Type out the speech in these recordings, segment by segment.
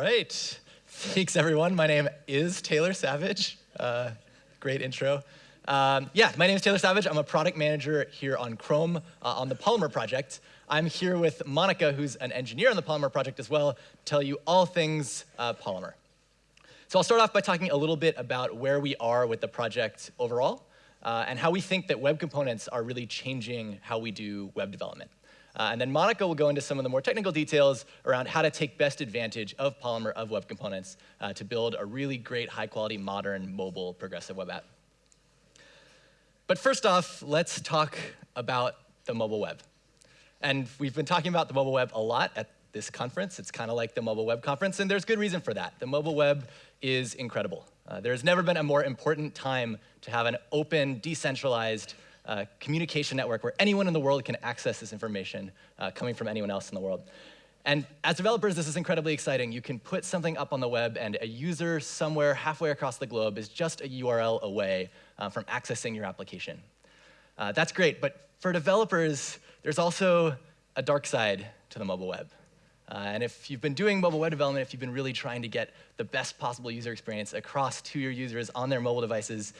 right. Thanks, everyone. My name is Taylor Savage. Uh, great intro. Um, yeah, my name is Taylor Savage. I'm a product manager here on Chrome uh, on the Polymer project. I'm here with Monica, who's an engineer on the Polymer project as well, to tell you all things uh, Polymer. So I'll start off by talking a little bit about where we are with the project overall, uh, and how we think that web components are really changing how we do web development. Uh, and then Monica will go into some of the more technical details around how to take best advantage of Polymer of web components uh, to build a really great, high-quality, modern, mobile, progressive web app. But first off, let's talk about the mobile web. And we've been talking about the mobile web a lot at this conference. It's kind of like the mobile web conference, and there's good reason for that. The mobile web is incredible. Uh, has never been a more important time to have an open, decentralized, uh, communication network where anyone in the world can access this information uh, coming from anyone else in the world. And as developers, this is incredibly exciting. You can put something up on the web, and a user somewhere halfway across the globe is just a URL away uh, from accessing your application. Uh, that's great, but for developers, there's also a dark side to the mobile web. Uh, and if you've been doing mobile web development, if you've been really trying to get the best possible user experience across to your users on their mobile devices,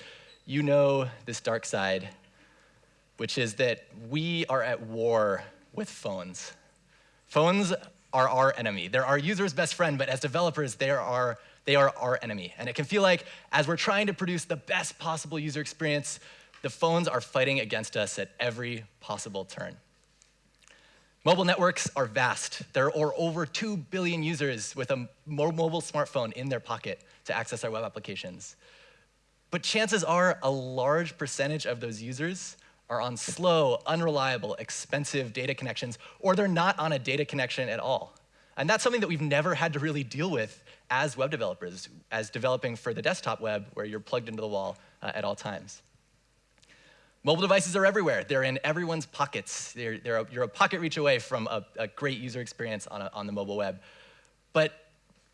you know this dark side which is that we are at war with phones. Phones are our enemy. They're our user's best friend, but as developers, they are our, they are our enemy. And it can feel like as we're trying to produce the best possible user experience, the phones are fighting against us at every possible turn. Mobile networks are vast. There are over 2 billion users with a mobile smartphone in their pocket to access our web applications. But chances are a large percentage of those users are on slow, unreliable, expensive data connections, or they're not on a data connection at all. And that's something that we've never had to really deal with as web developers, as developing for the desktop web where you're plugged into the wall uh, at all times. Mobile devices are everywhere. They're in everyone's pockets. They're, they're a, you're a pocket reach away from a, a great user experience on, a, on the mobile web. But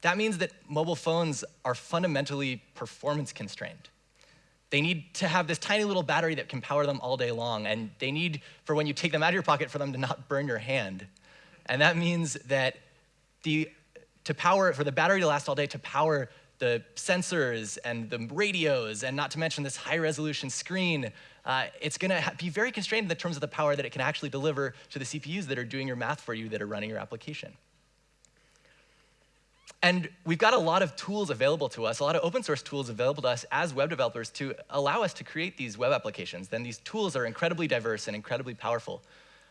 that means that mobile phones are fundamentally performance constrained. They need to have this tiny little battery that can power them all day long, and they need, for when you take them out of your pocket, for them to not burn your hand. And that means that the, to power, for the battery to last all day, to power the sensors and the radios, and not to mention this high resolution screen, uh, it's gonna be very constrained in the terms of the power that it can actually deliver to the CPUs that are doing your math for you, that are running your application. And we've got a lot of tools available to us, a lot of open source tools available to us as web developers to allow us to create these web applications. Then these tools are incredibly diverse and incredibly powerful.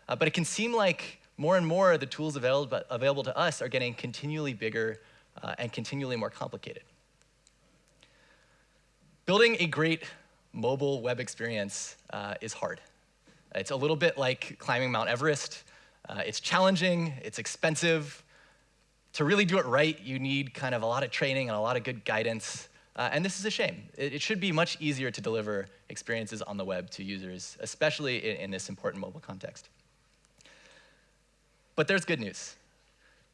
Uh, but it can seem like more and more the tools available, available to us are getting continually bigger uh, and continually more complicated. Building a great mobile web experience uh, is hard. It's a little bit like climbing Mount Everest. Uh, it's challenging, it's expensive, to really do it right, you need kind of a lot of training and a lot of good guidance. Uh, and this is a shame. It, it, should be much easier to deliver experiences on the web to users, especially in, in this important mobile context. But there's good news.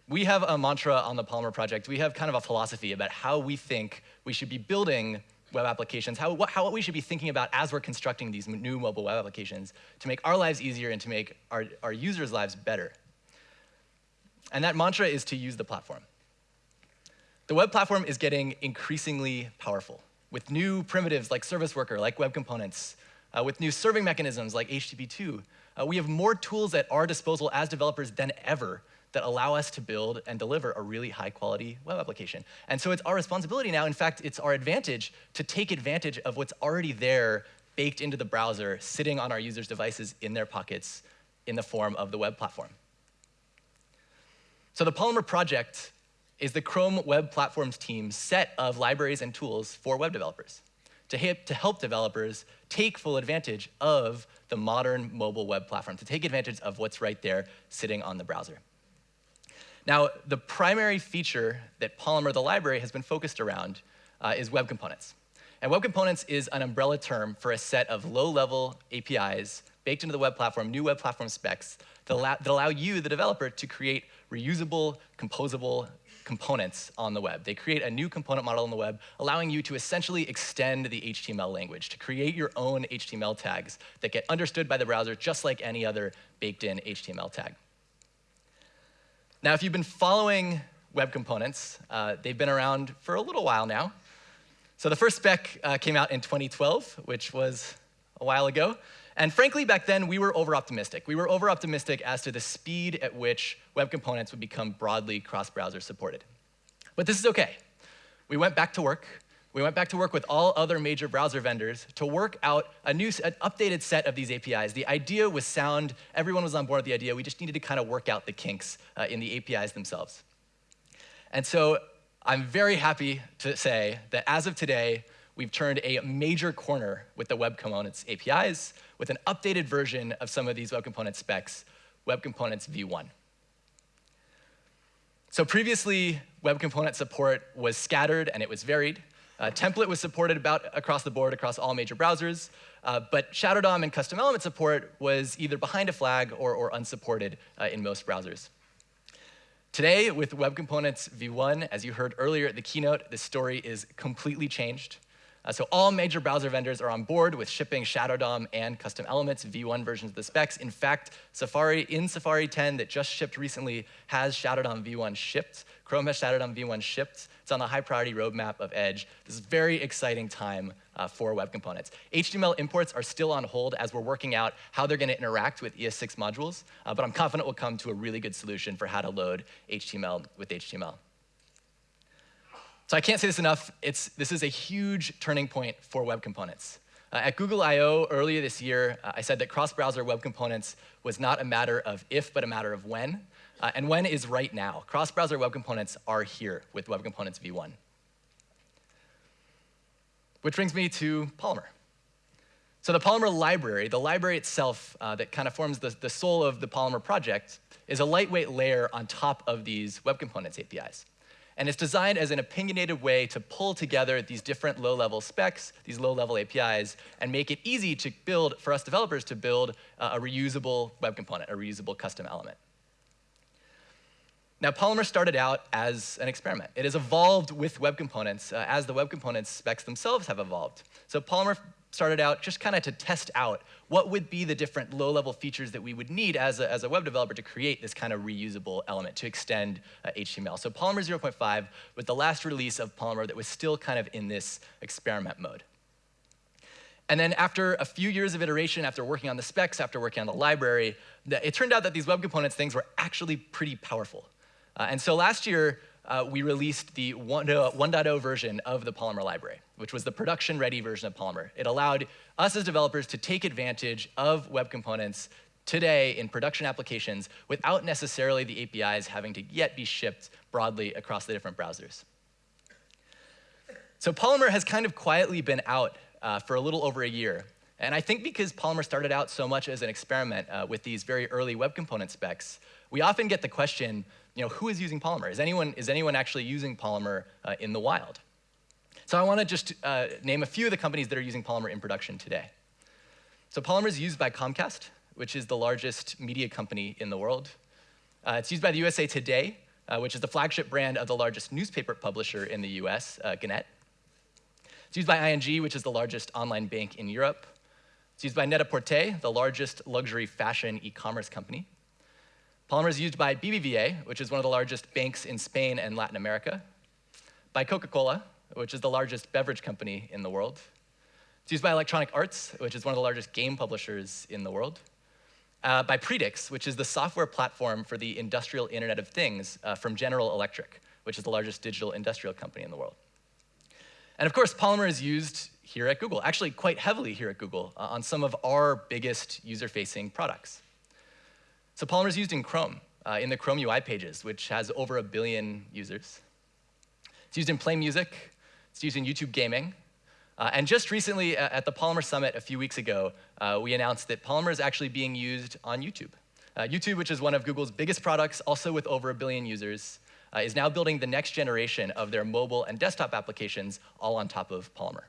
We have a mantra on the Polymer project. We have kind of a philosophy about how we think we should be building web applications, how, what, how what we should be thinking about as we're constructing these new mobile web applications to make our lives easier and to make our, our users' lives better. And that mantra is to use the platform. The web platform is getting increasingly powerful with new primitives like service worker, like web components, uh, with new serving mechanisms like HTTP2. Uh, we have more tools at our disposal as developers than ever that allow us to build and deliver a really high quality web application. And so it's our responsibility now, in fact, it's our advantage to take advantage of what's already there baked into the browser, sitting on our users' devices in their pockets in the form of the web platform. So the Polymer project is the Chrome Web Platforms team's set of libraries and tools for web developers to, to help developers take full advantage of the modern mobile web platform, to take advantage of what's right there sitting on the browser. Now, the primary feature that Polymer, the library, has been focused around uh, is web components. And web components is an umbrella term for a set of low-level APIs baked into the web platform, new web platform specs that allow, that allow you, the developer, to create reusable, composable components on the web. They create a new component model on the web, allowing you to essentially extend the HTML language, to create your own HTML tags that get understood by the browser just like any other baked-in HTML tag. Now, if you've been following web components. Uh, they've been around for a little while now. So the first spec uh, came out in 2012, which was a while ago. And frankly, back then, we were over-optimistic. We were over-optimistic as to the speed at which web components would become broadly cross-browser supported. But this is OK. We went back to work. We went back to work with all other major browser vendors to work out a new, an updated set of these APIs. The idea was sound. Everyone was on board with the idea. We just needed to kind of work out the kinks uh, in the APIs themselves. And so I'm very happy to say that as of today, we've turned a major corner with the Web Components APIs with an updated version of some of these Web Components specs, Web Components v1. So previously, Web Component support was scattered and it was varied. Uh, template was supported about across the board across all major browsers, uh, but Shadow DOM and custom element support was either behind a flag or, or unsupported uh, in most browsers. Today, with Web Components v1, as you heard earlier at the keynote, the story is completely changed. Uh, so all major browser vendors are on board with shipping Shadow DOM and custom elements v1 versions of the specs. In fact, Safari in Safari 10 that just shipped recently has Shadow DOM v1 shipped. Chrome has Shadow DOM v1 shipped. It's on the high priority roadmap of Edge. This is a very exciting time uh, for web components. HTML imports are still on hold as we're working out how they're going to interact with ES6 modules, uh, but I'm confident we'll come to a really good solution for how to load HTML with HTML. So I can't say this enough. It's, this is a huge turning point for web components. Uh, at Google I.O. earlier this year, uh, I said that cross-browser web components was not a matter of if, but a matter of when. Uh, and when is right now. Cross-browser web components are here with Web Components v1. Which brings me to Polymer. So the Polymer library, the library itself uh, that kind of forms the, the soul of the Polymer project, is a lightweight layer on top of these Web Components APIs. And it's designed as an opinionated way to pull together these different low-level specs, these low-level APIs, and make it easy to build, for us developers, to build uh, a reusable web component, a reusable custom element. Now, Polymer started out as an experiment. It has evolved with web components uh, as the web components specs themselves have evolved. So Polymer started out just kind of to test out what would be the different low-level features that we would need as a, as a web developer to create this kind of reusable element to extend uh, HTML. So Polymer 0.5 was the last release of Polymer that was still kind of in this experiment mode. And then after a few years of iteration, after working on the specs, after working on the library, it turned out that these web components things were actually pretty powerful. Uh, and so last year, uh, we released the 1.0 version of the Polymer library, which was the production-ready version of Polymer. It allowed us as developers to take advantage of web components today in production applications without necessarily the APIs having to yet be shipped broadly across the different browsers. So Polymer has kind of quietly been out uh, for a little over a year. And I think because Polymer started out so much as an experiment uh, with these very early web component specs, we often get the question, you know, who is using Polymer? Is anyone, is anyone actually using Polymer uh, in the wild? So I want to just uh, name a few of the companies that are using Polymer in production today. So Polymer is used by Comcast, which is the largest media company in the world. Uh, it's used by the USA Today, uh, which is the flagship brand of the largest newspaper publisher in the US, uh, Gannett. It's used by ING, which is the largest online bank in Europe. It's used by Net-a-Porter, the largest luxury fashion e-commerce company. Polymer is used by BBVA, which is one of the largest banks in Spain and Latin America, by Coca-Cola, which is the largest beverage company in the world. It's used by Electronic Arts, which is one of the largest game publishers in the world. Uh, by Predix, which is the software platform for the industrial Internet of Things uh, from General Electric, which is the largest digital industrial company in the world. And of course, Polymer is used here at Google, actually quite heavily here at Google, uh, on some of our biggest user-facing products. So Polymer is used in Chrome, uh, in the Chrome UI pages, which has over a billion users. It's used in Play Music. It's used in YouTube Gaming. Uh, and just recently, uh, at the Polymer Summit a few weeks ago, uh, we announced that Polymer is actually being used on YouTube. Uh, YouTube, which is one of Google's biggest products, also with over a billion users, uh, is now building the next generation of their mobile and desktop applications all on top of Polymer.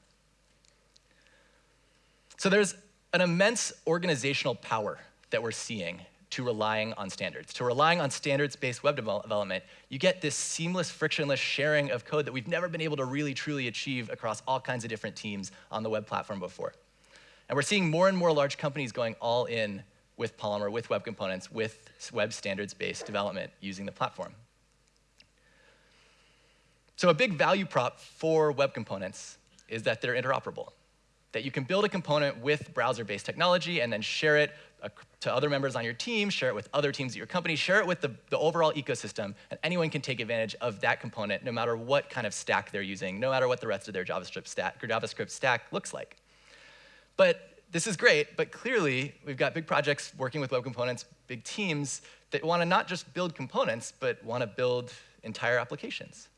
So there's an immense organizational power that we're seeing to relying on standards. To relying on standards-based web development, you get this seamless, frictionless sharing of code that we've never been able to really, truly achieve across all kinds of different teams on the web platform before. And we're seeing more and more large companies going all in with Polymer, with web components, with web standards-based development using the platform. So a big value prop for web components is that they're interoperable, that you can build a component with browser-based technology and then share it to other members on your team, share it with other teams at your company, share it with the, the overall ecosystem, and anyone can take advantage of that component no matter what kind of stack they're using, no matter what the rest of their JavaScript stack, JavaScript stack looks like. But this is great, but clearly we've got big projects working with web components, big teams that want to not just build components, but want to build entire applications.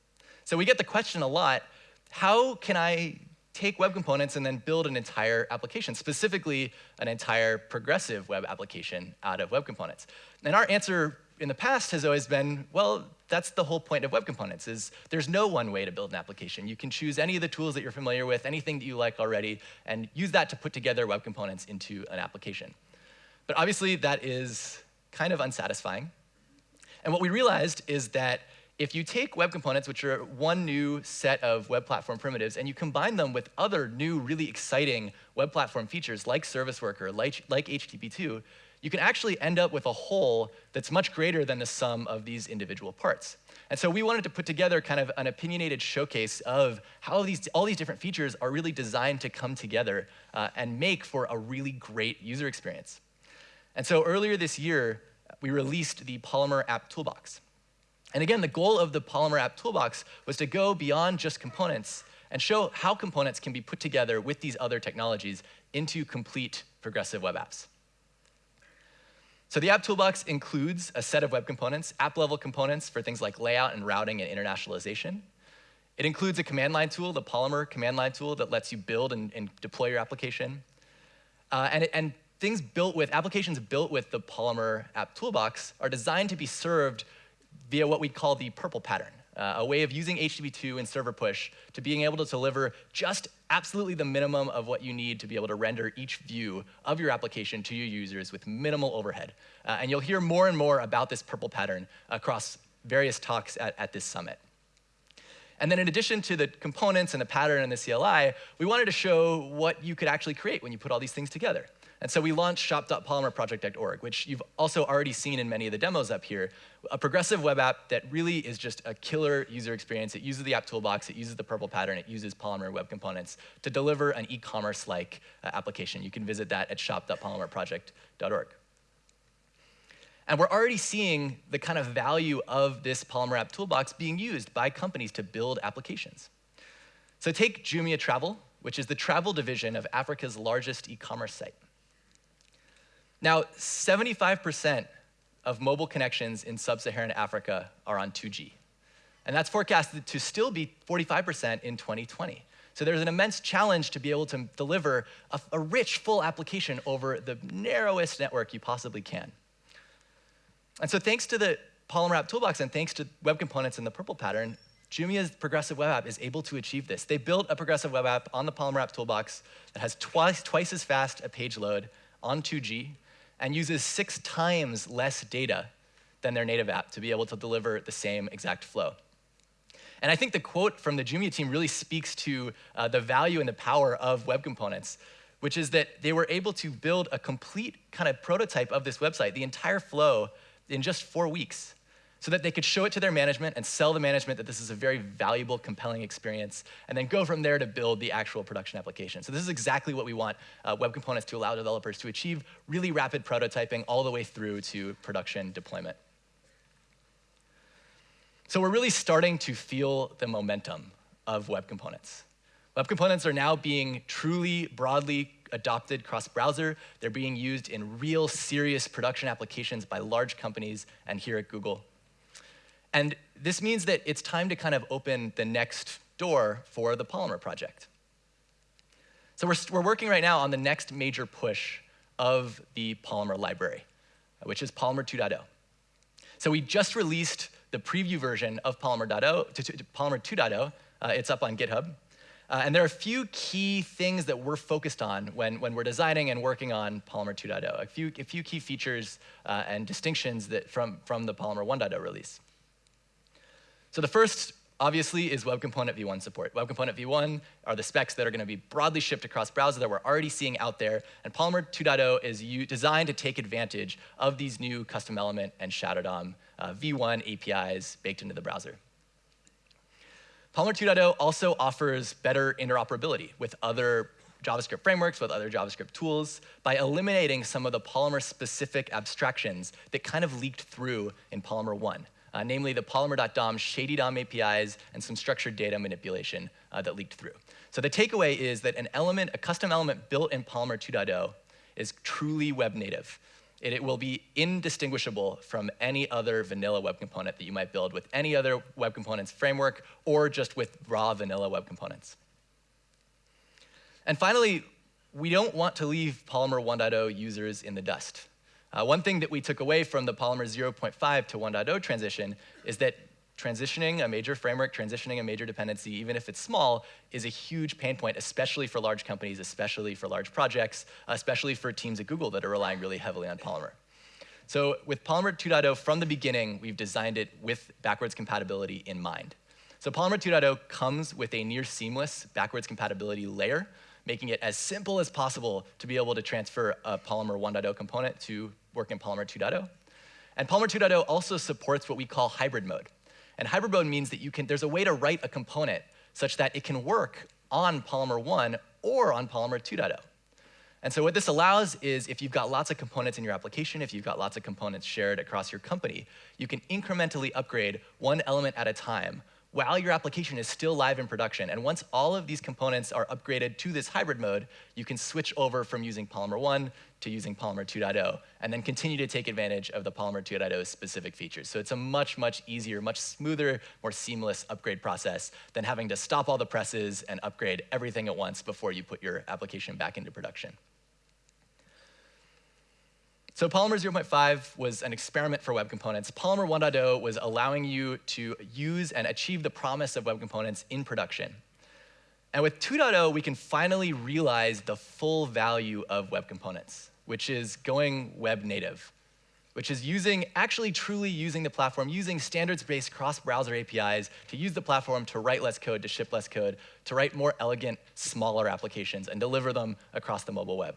So we get the question a lot, how can I take web components and then build an entire application, specifically an entire progressive web application out of web components? And our answer in the past has always been, well, that's the whole point of web components, is there's no one way to build an application. You can choose any of the tools that you're familiar with, anything that you like already, and use that to put together web components into an application. But obviously, that is kind of unsatisfying. And what we realized is that if you take web components, which are one new set of web platform primitives, and you combine them with other new, really exciting web platform features like Service Worker, like, like HTTP2, you can actually end up with a whole that's much greater than the sum of these individual parts. And so we wanted to put together kind of an opinionated showcase of how these, all these different features are really designed to come together uh, and make for a really great user experience. And so earlier this year, we released the Polymer App Toolbox. And again, the goal of the Polymer App Toolbox was to go beyond just components and show how components can be put together with these other technologies into complete progressive web apps. So the App Toolbox includes a set of web components, app-level components for things like layout and routing and internationalization. It includes a command line tool, the Polymer command line tool that lets you build and, and deploy your application. Uh, and, and things built with, applications built with the Polymer App Toolbox are designed to be served via what we'd call the purple pattern, uh, a way of using HTTP2 and server push to being able to deliver just absolutely the minimum of what you need to be able to render each view of your application to your users with minimal overhead. Uh, and you'll hear more and more about this purple pattern across various talks at, at this summit. And then in addition to the components and the pattern and the CLI, we wanted to show what you could actually create when you put all these things together. And so we launched shop.polymerproject.org, which you've also already seen in many of the demos up here, a progressive web app that really is just a killer user experience. It uses the app toolbox, it uses the purple pattern, it uses Polymer web components to deliver an e-commerce-like uh, application. You can visit that at shop.polymerproject.org. And we're already seeing the kind of value of this Polymer app toolbox being used by companies to build applications. So take Jumia Travel, which is the travel division of Africa's largest e-commerce site. Now, 75% of mobile connections in sub-Saharan Africa are on 2G. And that's forecasted to still be 45% in 2020. So there's an immense challenge to be able to deliver a, a, rich, full application over the narrowest network you possibly can. And so thanks to the Polymer App Toolbox and thanks to web components in the purple pattern, Jumia's progressive web app is able to achieve this. They built a progressive web app on the Polymer App Toolbox that has twice, twice as fast a page load on 2G, and uses six times less data than their native app to be able to deliver the same exact flow. And I think the quote from the Jumia team really speaks to uh, the value and the power of web components, which is that they were able to build a complete kind of prototype of this website, the entire flow, in just four weeks so that they could show it to their management and sell the management that this is a very valuable, compelling experience, and then go from there to build the actual production application. So this is exactly what we want uh, web components to allow developers to achieve really rapid prototyping all the way through to production deployment. So we're really starting to feel the momentum of web components. Web components are now being truly broadly adopted cross-browser. They're being used in real, serious production applications by large companies and here at Google. And this means that it's time to kind of open the next door for the Polymer project. So we're, we're working right now on the next major push of the Polymer library, which is Polymer 2.0. So we just released the preview version of Polymer, Polymer 2.0. Uh, it's up on GitHub. Uh, and there are a few key things that we're focused on when, when we're designing and working on Polymer 2.0, a few, a few key features uh, and distinctions that from, from the Polymer 1.0 release. So the first, obviously, is Web Component v1 support. Web Component v1 are the specs that are going to be broadly shipped across browser that we're already seeing out there. And Polymer 2.0 is designed to take advantage of these new custom element and Shadow DOM uh, v1 APIs baked into the browser. Polymer 2.0 also offers better interoperability with other JavaScript frameworks, with other JavaScript tools, by eliminating some of the Polymer-specific abstractions that kind of leaked through in Polymer 1, uh, namely the Polymer.dom shady DOM APIs and some structured data manipulation uh, that leaked through. So the takeaway is that an element, a custom element built in Polymer 2.0 is truly web native. It, it, will be indistinguishable from any other vanilla web component that you might build with any other web components framework or just with raw vanilla web components. And finally, we don't want to leave Polymer 1.0 users in the dust. Uh, one thing that we took away from the Polymer 0.5 to 1.0 transition is that transitioning a major framework, transitioning a major dependency, even if it's small, is a huge pain point, especially for large companies, especially for large projects, especially for teams at Google that are relying really heavily on Polymer. So with Polymer 2.0, from the beginning, we've designed it with backwards compatibility in mind. So Polymer 2.0 comes with a near seamless backwards compatibility layer making it as simple as possible to be able to transfer a Polymer 1.0 component to work in Polymer 2.0. And Polymer 2.0 also supports what we call hybrid mode. And hybrid mode means that you can, there's a way to write a component such that it can work on Polymer 1 or on Polymer 2.0. And so what this allows is if you've got lots of components in your application, if you've got lots of components shared across your company, you can incrementally upgrade one element at a time while your application is still live in production. And once all of these components are upgraded to this hybrid mode, you can switch over from using Polymer 1 to using Polymer 2.0, and then continue to take advantage of the Polymer 2.0 specific features. So it's a much, much easier, much smoother, more seamless upgrade process than having to stop all the presses and upgrade everything at once before you put your application back into production. So Polymer 0.5 was an experiment for web components. Polymer 1.0 was allowing you to use and achieve the promise of web components in production. And with 2.0, we can finally realize the full value of web components, which is going web native, which is using, actually truly using the platform, using standards-based cross-browser APIs to use the platform to write less code, to ship less code, to write more elegant, smaller applications and deliver them across the mobile web.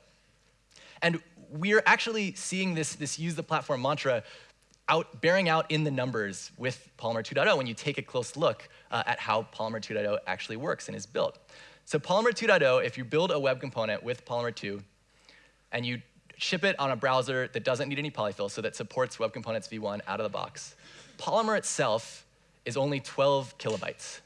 And we're actually seeing this, this use the platform mantra out, bearing out in the numbers with Polymer 2.0 when you take a close look uh, at how Polymer 2.0 actually works and is built. So Polymer 2.0, if you build a web component with Polymer 2 and you ship it on a browser that doesn't need any polyfill, so that supports Web Components v1 out of the box, Polymer itself is only 12 kilobytes.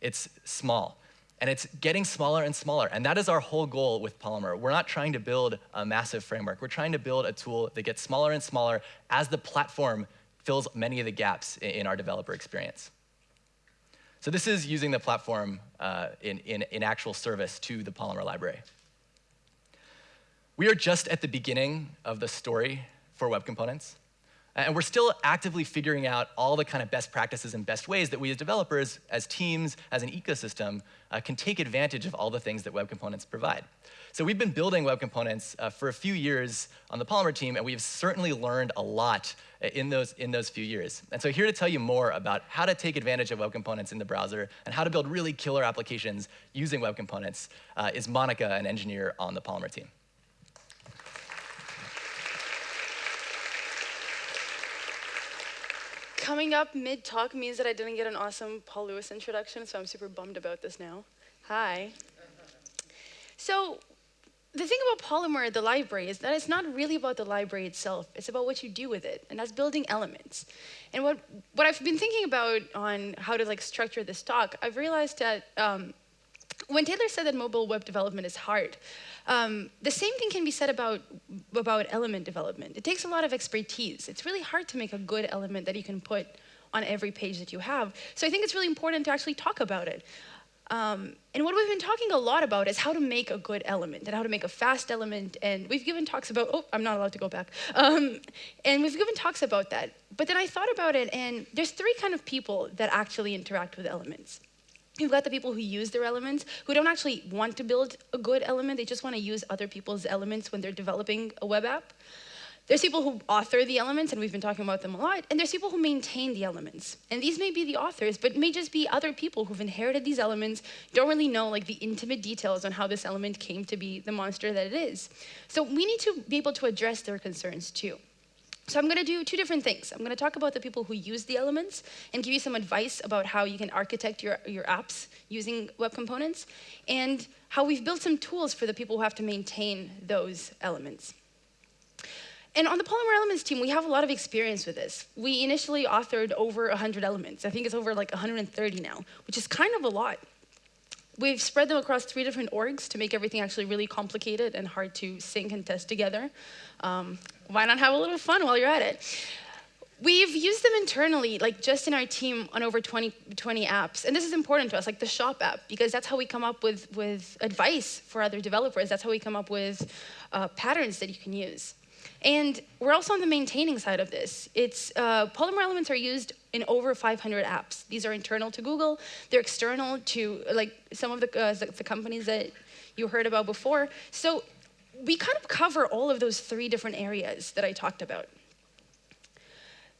It's small. And it's getting smaller and smaller. And that is our whole goal with Polymer. We're not trying to build a massive framework. We're trying to build a tool that gets smaller and smaller as the platform fills many of the gaps in our developer experience. So this is using the platform uh, in, in, in actual service to the Polymer library. We are just at the beginning of the story for web components. And we're still actively figuring out all the kind of best practices and best ways that we as developers, as teams, as an ecosystem, uh, can take advantage of all the things that Web Components provide. So we've been building Web Components uh, for a few years on the Polymer team, and we've certainly learned a lot uh, in those, in those few years. And so here to tell you more about how to take advantage of Web Components in the browser and how to build really killer applications using Web Components uh, is Monica, an engineer on the Polymer team. Coming up mid-talk means that I didn't get an awesome Paul Lewis introduction, so I'm super bummed about this now. Hi. So the thing about Polymer, the library, is that it's not really about the library itself. It's about what you do with it, and that's building elements. And what, what I've been thinking about on how to like structure this talk, I've realized that um, when Taylor said that mobile web development is hard, um, the same thing can be said about, about element development. It takes a lot of expertise. It's really hard to make a good element that you can put on every page that you have. So I think it's really important to actually talk about it. Um, and what we've been talking a lot about is how to make a good element and how to make a fast element. And we've given talks about, oh, I'm not allowed to go back. Um, and we've given talks about that. But then I thought about it, and there's three kind of people that actually interact with elements. You've got the people who use their elements, who don't actually want to build a good element, they just want to use other people's elements when they're developing a web app. There's people who author the elements, and we've been talking about them a lot, and there's people who maintain the elements. And these may be the authors, but may just be other people who've inherited these elements, don't really know like the intimate details on how this element came to be the monster that it is. So we need to be able to address their concerns too. So I'm going to do two different things. I'm going to talk about the people who use the elements and give you some advice about how you can architect your, your apps using web components and how we've built some tools for the people who have to maintain those elements. And on the Polymer Elements team, we have a lot of experience with this. We initially authored over 100 elements. I think it's over like 130 now, which is kind of a lot. We've spread them across three different orgs to make everything actually really complicated and hard to sync and test together. Um, why not have a little fun while you're at it? We've used them internally, like just in our team on over 20, 20 apps. And this is important to us, like the shop app, because that's how we come up with, with advice for other developers. That's how we come up with uh, patterns that you can use. And we're also on the maintaining side of this. It's, uh, Polymer elements are used in over 500 apps. These are internal to Google. They're external to like some of the, uh, the, the companies that you heard about before. So we kind of cover all of those three different areas that I talked about.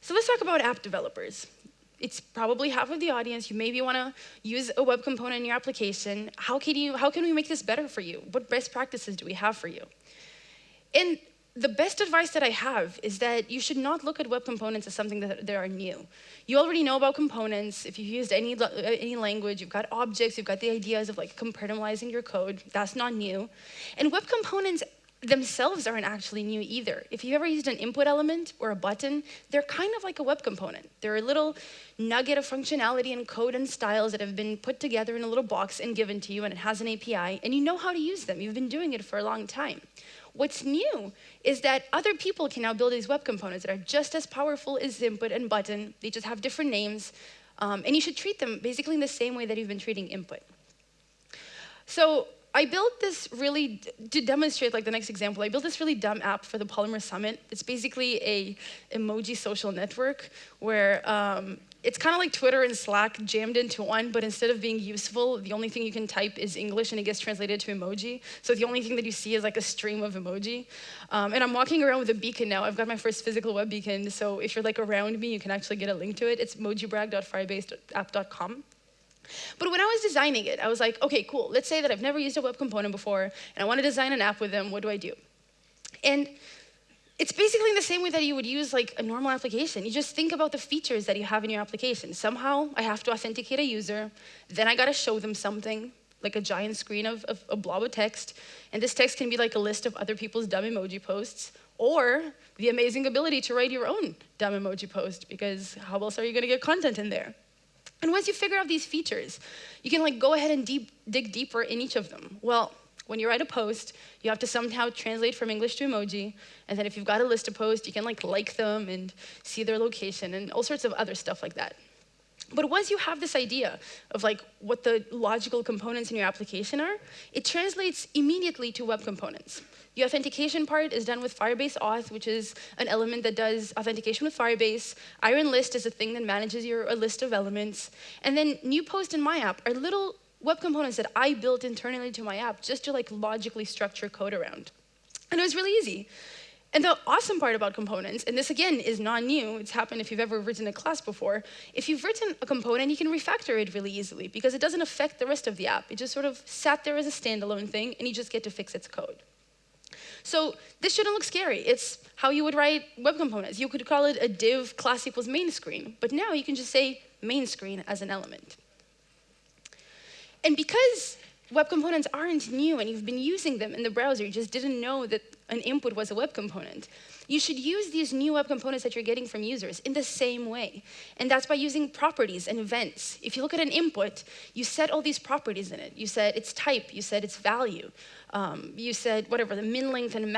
So let's talk about app developers. It's probably half of the audience. You maybe want to use a web component in your application. How can, you, how can we make this better for you? What best practices do we have for you? And the best advice that I have is that you should not look at web components as something that, that are new. You already know about components. If you've used any, uh, any language, you've got objects, you've got the ideas of like compartmentalizing your code. That's not new. And web components themselves aren't actually new either. If you've ever used an input element or a button, they're kind of like a web component. They're a little nugget of functionality and code and styles that have been put together in a little box and given to you, and it has an API, and you know how to use them. You've been doing it for a long time. What's new is that other people can now build these web components that are just as powerful as input and button. They just have different names. Um, and you should treat them basically in the same way that you've been treating input. So I built this really, to demonstrate like the next example, I built this really dumb app for the Polymer Summit. It's basically a emoji social network where um, it's kind of like Twitter and Slack jammed into one, but instead of being useful, the only thing you can type is English and it gets translated to emoji. So the only thing that you see is like a stream of emoji. Um, and I'm walking around with a beacon now. I've got my first physical web beacon. So if you're like around me, you can actually get a link to it. It's mojibrag.firebase.app.com. But when I was designing it, I was like, okay, cool. Let's say that I've never used a web component before and I want to design an app with them. What do I do? And it's basically in the same way that you would use like a normal application. You just think about the features that you have in your application. Somehow I have to authenticate a user, then I gotta show them something, like a giant screen of, of a blob of text, and this text can be like a list of other people's dumb emoji posts, or the amazing ability to write your own dumb emoji post, because how else are you gonna get content in there? And once you figure out these features, you can like go ahead and deep, dig deeper in each of them. Well, when you write a post, you have to somehow translate from English to emoji. And then if you've got a list of posts, you can like like them and see their location and all sorts of other stuff like that. But once you have this idea of like what the logical components in your application are, it translates immediately to web components. The authentication part is done with Firebase Auth, which is an element that does authentication with Firebase. Iron List is a thing that manages your list of elements. And then new post in my app are little web components that I built internally to my app just to like logically structure code around. And it was really easy. And the awesome part about components, and this again is not new, it's happened if you've ever written a class before, if you've written a component, you can refactor it really easily because it doesn't affect the rest of the app. It just sort of sat there as a standalone thing and you just get to fix its code. So this shouldn't look scary. It's how you would write web components. You could call it a div class equals main screen, but now you can just say main screen as an element. And because web components aren't new and you've been using them in the browser, you just didn't know that an input was a web component. You should use these new web components that you're getting from users in the same way. And that's by using properties and events. If you look at an input, you set all these properties in it. You said its type, you said its value, um, you said whatever, the min length and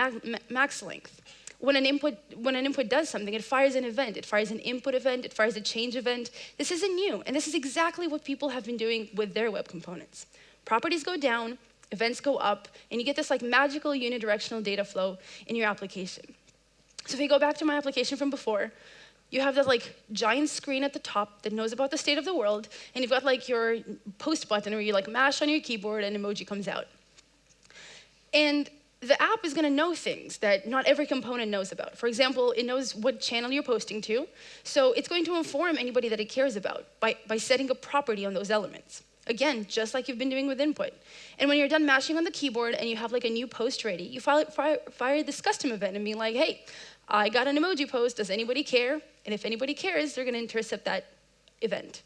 max length. When an, input, when an input does something, it fires an event. It fires an input event, it fires a change event. This isn't new, and this is exactly what people have been doing with their web components. Properties go down, events go up, and you get this like magical unidirectional data flow in your application. So if we go back to my application from before, you have that like giant screen at the top that knows about the state of the world, and you've got like your post button where you like mash on your keyboard and emoji comes out. And the app is going to know things that not every component knows about. For example, it knows what channel you're posting to, so it's going to inform anybody that it cares about by, by setting a property on those elements. Again, just like you've been doing with input. And when you're done mashing on the keyboard and you have like a new post ready, you fire, fire, fire this custom event and be like, hey, I got an emoji post, does anybody care? And if anybody cares, they're gonna intercept that event.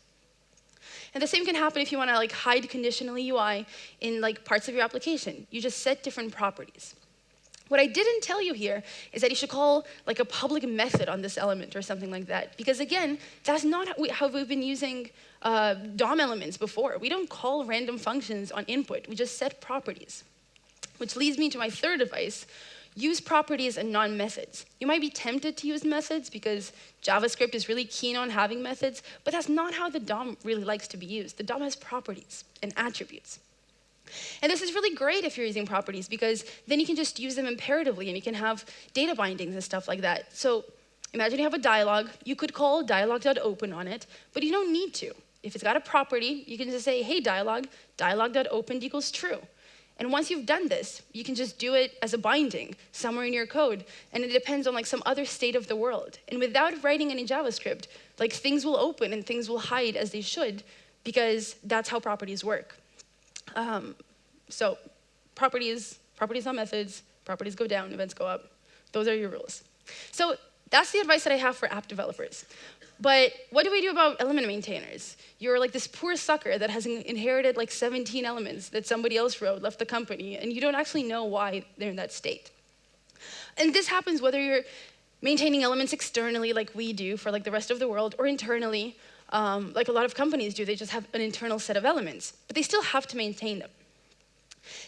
And the same can happen if you wanna like hide conditional UI in like parts of your application. You just set different properties. What I didn't tell you here is that you should call like a public method on this element or something like that. Because again, that's not how, we, have been using uh, DOM elements before. We don't call random functions on input. We just set properties. Which leads me to my third advice, use properties and non-methods. You might be tempted to use methods because JavaScript is really keen on having methods, but that's not how the DOM really likes to be used. The DOM has properties and attributes. And this is really great if you're using properties because then you can just use them imperatively and you can have data bindings and stuff like that. So imagine you have a dialog. You could call dialog.open on it, but you don't need to. If it's got a property, you can just say, hey, dialog, dialog.opened equals true. And once you've done this, you can just do it as a binding somewhere in your code. And it depends on like some other state of the world. And without writing any JavaScript, like things will open and things will hide as they should because that's how properties work. Um, so properties, properties on methods, properties go down, events go up. Those are your rules. So that's the advice that I have for app developers. But what do we do about element maintainers? You're like this poor sucker that has inherited like 17 elements that somebody else wrote, left the company, and you don't actually know why they're in that state. And this happens whether you're maintaining elements externally like we do for like the rest of the world or internally um, like a lot of companies do. They just have an internal set of elements, but they still have to maintain them.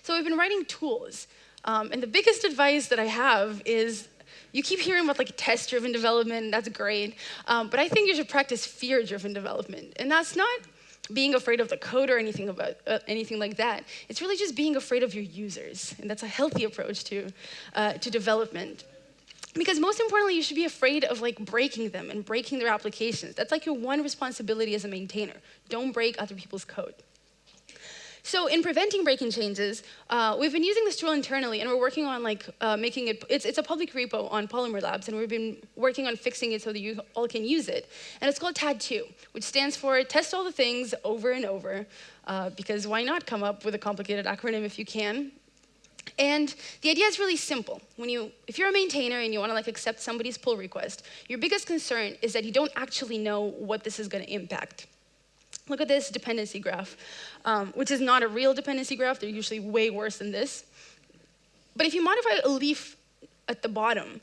So we've been writing tools. Um, and the biggest advice that I have is you keep hearing about like test-driven development, that's great. Um, but I think you should practice fear-driven development. And that's not being afraid of the code or anything about uh, anything like that. It's really just being afraid of your users. And that's a healthy approach to, uh, to development. Because most importantly, you should be afraid of like breaking them and breaking their applications. That's like your one responsibility as a maintainer. Don't break other people's code. So in preventing breaking changes, uh, we've been using this tool internally and we're working on like uh, making it, it's, it's a public repo on Polymer Labs and we've been working on fixing it so that you all can use it. And it's called tattoo, which stands for test all the things over and over, uh, because why not come up with a complicated acronym if you can? And the idea is really simple. When you, if you're a maintainer and you want to like accept somebody's pull request, your biggest concern is that you don't actually know what this is going to impact. Look at this dependency graph, um, which is not a real dependency graph. They're usually way worse than this. But if you modify a leaf at the bottom,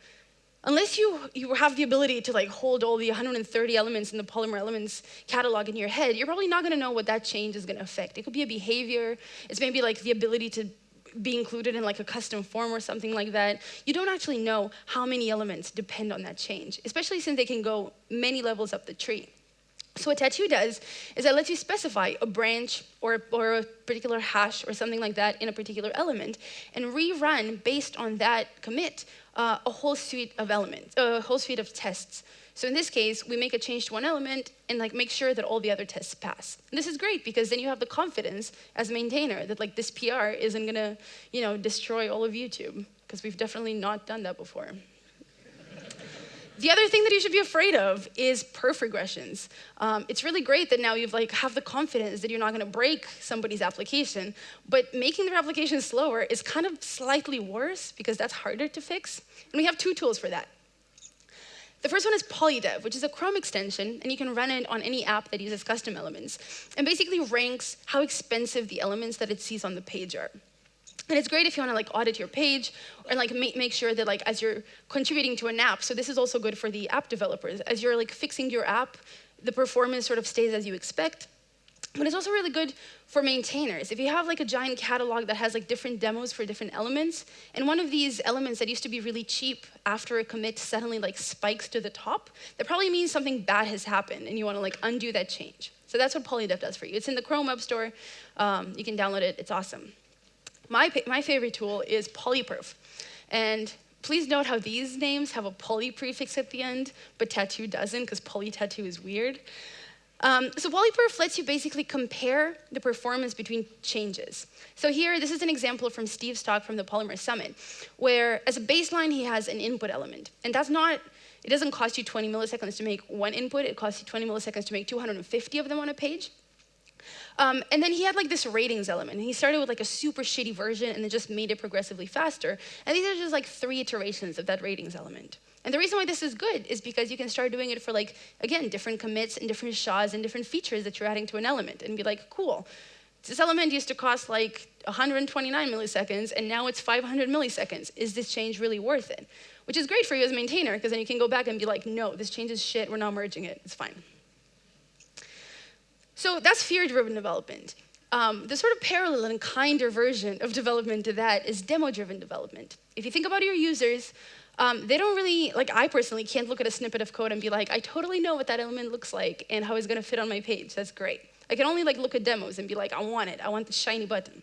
unless you, you have the ability to like hold all the 130 elements in the Polymer Elements catalog in your head, you're probably not going to know what that change is going to affect. It could be a behavior. It's maybe like the ability to be included in like a custom form or something like that, you don't actually know how many elements depend on that change, especially since they can go many levels up the tree. So what tattoo does is it lets you specify a branch or, or a particular hash or something like that in a particular element and rerun based on that commit uh, a whole suite of elements, a whole suite of tests. So in this case, we make a change to one element and like make sure that all the other tests pass. And this is great because then you have the confidence as a maintainer that like this PR isn't gonna, you know, destroy all of YouTube because we've definitely not done that before. The other thing that you should be afraid of is perf regressions. Um, it's really great that now you've like have the confidence that you're not going to break somebody's application, but making their application slower is kind of slightly worse because that's harder to fix. And we have two tools for that. The first one is Polydev, which is a Chrome extension, and you can run it on any app that uses custom elements, and basically ranks how expensive the elements that it sees on the page are. And it's great if you want to like audit your page and like make, make sure that like as you're contributing to an app, so this is also good for the app developers. As you're like fixing your app, the performance sort of stays as you expect. But it's also really good for maintainers. If you have like a giant catalog that has like different demos for different elements, and one of these elements that used to be really cheap after a commit suddenly like spikes to the top, that probably means something bad has happened and you want to like undo that change. So that's what Polydev does for you. It's in the Chrome Web Store. Um, you can download it. It's awesome. My, my favorite tool is polyperf. And please note how these names have a poly prefix at the end, but tattoo doesn't because poly tattoo is weird. Um, so polyperf lets you basically compare the performance between changes. So here, this is an example from Steve's talk from the Polymer Summit, where as a baseline, he has an input element. And that's not, it doesn't cost you 20 milliseconds to make one input, it costs you 20 milliseconds to make 250 of them on a page. Um, and then he had like this ratings element. He started with like a super shitty version and then just made it progressively faster. And these are just like three iterations of that ratings element. And the reason why this is good is because you can start doing it for like, again, different commits and different SHAs and different features that you're adding to an element and be like, cool, this element used to cost like 129 milliseconds and now it's 500 milliseconds. Is this change really worth it? Which is great for you as a maintainer because then you can go back and be like, no, this change is shit, we're not merging it, it's fine. So that's fear-driven development. Um, the sort of parallel and kinder version of development to that is demo-driven development. If you think about your users, um, they don't really, like I personally can't look at a snippet of code and be like, I totally know what that element looks like and how it's gonna fit on my page, that's great. I can only like look at demos and be like, I want it, I want the shiny button.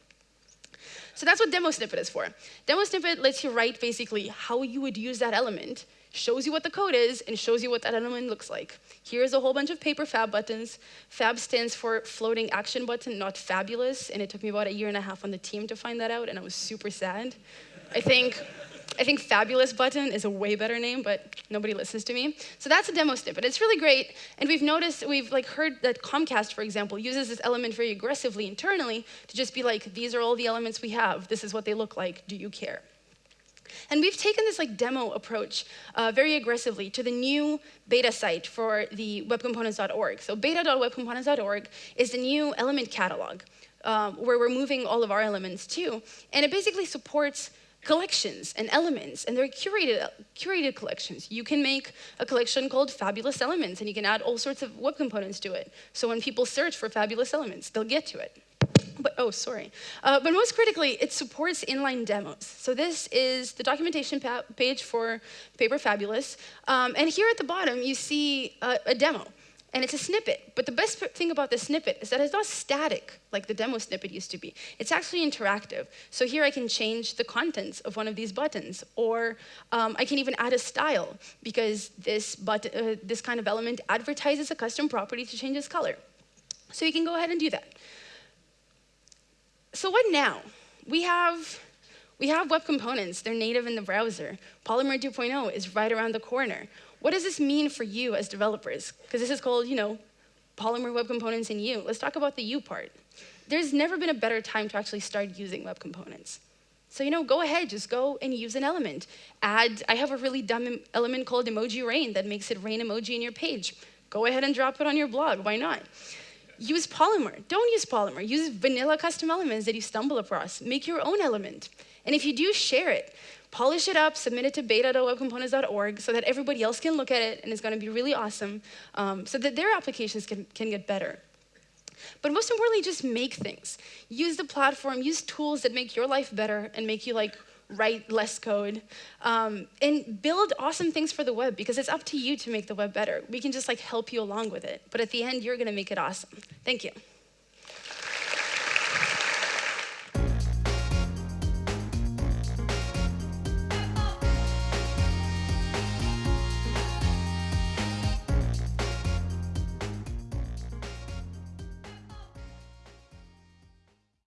So that's what demo snippet is for. Demo snippet lets you write basically how you would use that element, shows you what the code is, and shows you what that element looks like. Here's a whole bunch of paper fab buttons. Fab stands for floating action button, not fabulous, and it took me about a year and a half on the team to find that out, and I was super sad. I think I think Fabulous Button is a way better name, but nobody listens to me. So that's a demo snippet. It's really great, and we've noticed, we've like heard that Comcast, for example, uses this element very aggressively internally to just be like, these are all the elements we have. This is what they look like. Do you care? And we've taken this like demo approach uh, very aggressively to the new beta site for the webcomponents.org. So beta.webcomponents.org is the new element catalog um, where we're moving all of our elements to. And it basically supports collections and elements, and they're curated, curated collections. You can make a collection called Fabulous Elements, and you can add all sorts of web components to it. So when people search for Fabulous Elements, they'll get to it. But, oh, sorry. Uh, but most critically, it supports inline demos. So this is the documentation page for Paper Fabulous. Um, and here at the bottom, you see a, a demo and it's a snippet. But the best thing about the snippet is that it's not static like the demo snippet used to be. It's actually interactive. So here I can change the contents of one of these buttons, or um, I can even add a style because this, button, uh, this kind of element advertises a custom property to change its color. So you can go ahead and do that. So what now? We have we have web components, they're native in the browser. Polymer 2.0 is right around the corner. What does this mean for you as developers? Because this is called, you know, Polymer Web Components in you. Let's talk about the you part. There's never been a better time to actually start using web components. So, you know, go ahead, just go and use an element. Add, I have a really dumb element called emoji rain that makes it rain emoji in your page. Go ahead and drop it on your blog, why not? Use Polymer, don't use Polymer. Use vanilla custom elements that you stumble across. Make your own element. And if you do, share it polish it up, submit it to beta.webcomponents.org so that everybody else can look at it and it's going to be really awesome um, so that their applications can, can get better. But most importantly, just make things. Use the platform, use tools that make your life better and make you like write less code, um, and build awesome things for the web because it's up to you to make the web better. We can just like help you along with it. But at the end, you're gonna make it awesome. Thank you.